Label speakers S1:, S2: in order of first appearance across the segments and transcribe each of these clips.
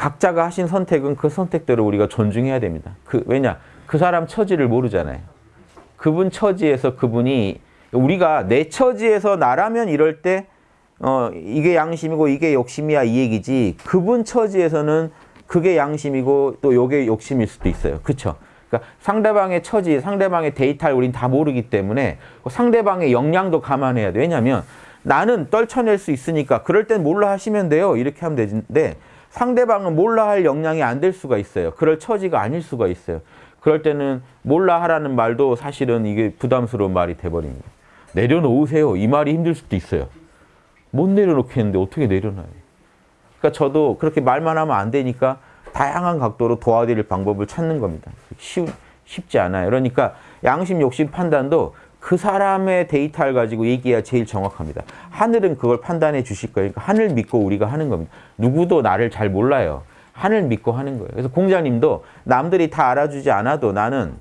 S1: 각자가 하신 선택은 그 선택대로 우리가 존중해야 됩니다. 그 왜냐? 그 사람 처지를 모르잖아요. 그분 처지에서 그분이 우리가 내 처지에서 나라면 이럴 때 어, 이게 양심이고 이게 욕심이야 이 얘기지 그분 처지에서는 그게 양심이고 또 요게 욕심일 수도 있어요. 그쵸? 그러니까 상대방의 처지, 상대방의 데이터를 우린 다 모르기 때문에 그 상대방의 역량도 감안해야 돼. 왜냐하면 나는 떨쳐낼 수 있으니까 그럴 땐 몰라 하시면 돼요. 이렇게 하면 되는데 상대방은 몰라 할 역량이 안 될 수가 있어요. 그럴 처지가 아닐 수가 있어요. 그럴 때는 몰라 하라는 말도 사실은 이게 부담스러운 말이 돼버립니다. 내려놓으세요. 이 말이 힘들 수도 있어요. 못 내려놓겠는데 어떻게 내려놔요? 그러니까 저도 그렇게 말만 하면 안 되니까 다양한 각도로 도와드릴 방법을 찾는 겁니다. 쉬, 쉽지 않아요. 그러니까 양심, 욕심 판단도 그 사람의 데이터를 가지고 얘기해야 제일 정확합니다. 하늘은 그걸 판단해 주실 거예요. 그러니까 하늘 믿고 우리가 하는 겁니다. 누구도 나를 잘 몰라요. 하늘 믿고 하는 거예요. 그래서 공자님도 남들이 다 알아주지 않아도 나는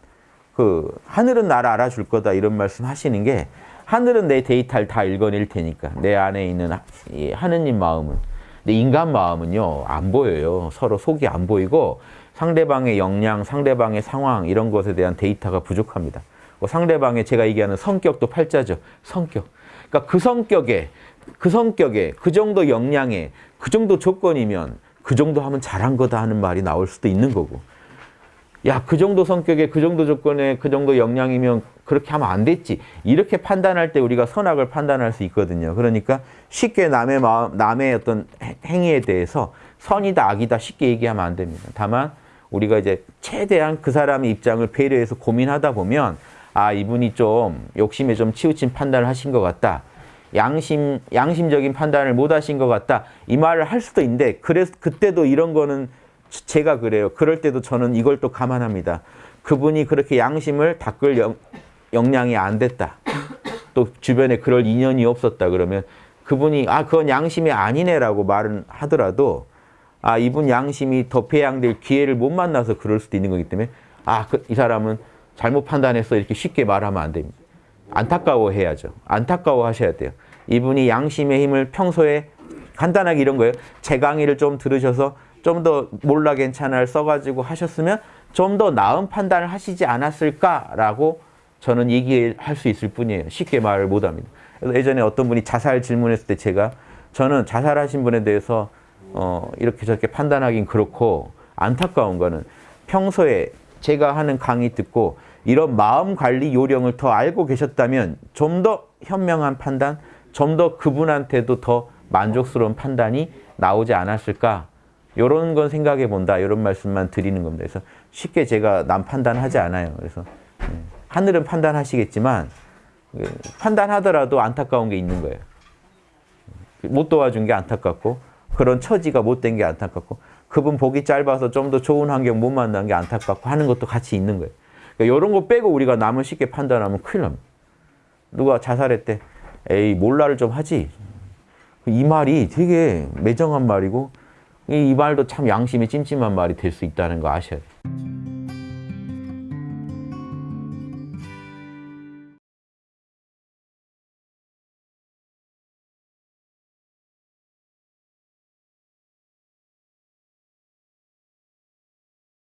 S1: 그 하늘은 나를 알아줄 거다 이런 말씀 하시는 게 하늘은 내 데이터를 다 읽어낼 테니까 내 안에 있는 이 하느님 마음은 근데 인간 마음은요 안 보여요 서로 속이 안 보이고 상대방의 역량 상대방의 상황 이런 것에 대한 데이터가 부족합니다 그 상대방의 제가 얘기하는 성격도 팔자죠 성격 그러니까 그 성격에 그 성격에 그 정도 역량에 그 정도 조건이면 그 정도 하면 잘한 거다 하는 말이 나올 수도 있는 거고 야, 그 정도 성격에 그 정도 조건에 그 정도 역량이면 그렇게 하면 안 됐지. 이렇게 판단할 때 우리가 선악을 판단할 수 있거든요. 그러니까 쉽게 남의 마음, 남의 어떤 행위에 대해서 선이다, 악이다 쉽게 얘기하면 안 됩니다. 다만 우리가 이제 최대한 그 사람의 입장을 배려해서 고민하다 보면 아, 이분이 좀 욕심에 좀 치우친 판단을 하신 것 같다. 양심, 양심적인 판단을 못 하신 것 같다. 이 말을 할 수도 있는데 그래서 그때도 이런 거는 제가 그래요. 그럴 때도 저는 이걸 또 감안합니다. 그분이 그렇게 양심을 닦을 영, 역량이 안 됐다. 또 주변에 그럴 인연이 없었다 그러면 그분이 아 그건 양심이 아니네라고 말은 하더라도 아 이분 양심이 더 배양될 기회를 못 만나서 그럴 수도 있는 거기 때문에 아이 그, 사람은 잘못 판단했어 이렇게 쉽게 말하면 안 됩니다. 안타까워해야죠. 안타까워하셔야 돼요. 이분이 양심의 힘을 평소에 간단하게 이런 거예요. 제 강의를 좀 들으셔서 좀 더 몰라 괜찮아를 써가지고 하셨으면 좀 더 나은 판단을 하시지 않았을까라고 저는 얘기할 수 있을 뿐이에요. 쉽게 말을 못합니다. 그래서 예전에 어떤 분이 자살 질문했을 때 제가 저는 자살하신 분에 대해서 어, 이렇게 저렇게 판단하긴 그렇고 안타까운 거는 평소에 제가 하는 강의 듣고 이런 마음 관리 요령을 더 알고 계셨다면 좀 더 현명한 판단, 좀 더 그분한테도 더 만족스러운 판단이 나오지 않았을까 이런 건 생각해 본다 이런 말씀만 드리는 겁니다. 그래서 쉽게 제가 남 판단하지 않아요. 그래서 네. 하늘은 판단하시겠지만 그 판단하더라도 안타까운 게 있는 거예요. 못 도와준 게 안타깝고 그런 처지가 못된 게 안타깝고 그분 보기 짧아서 좀 더 좋은 환경 못 만난 게 안타깝고 하는 것도 같이 있는 거예요. 그러니까 이런 거 빼고 우리가 남을 쉽게 판단하면 큰일 납니다. 누가 자살했대. 에이 몰라를 좀 하지. 이 말이 되게 매정한 말이고 이 말도 참 양심이 찜찜한 말이 될 수 있다는 거 아셔야 돼요.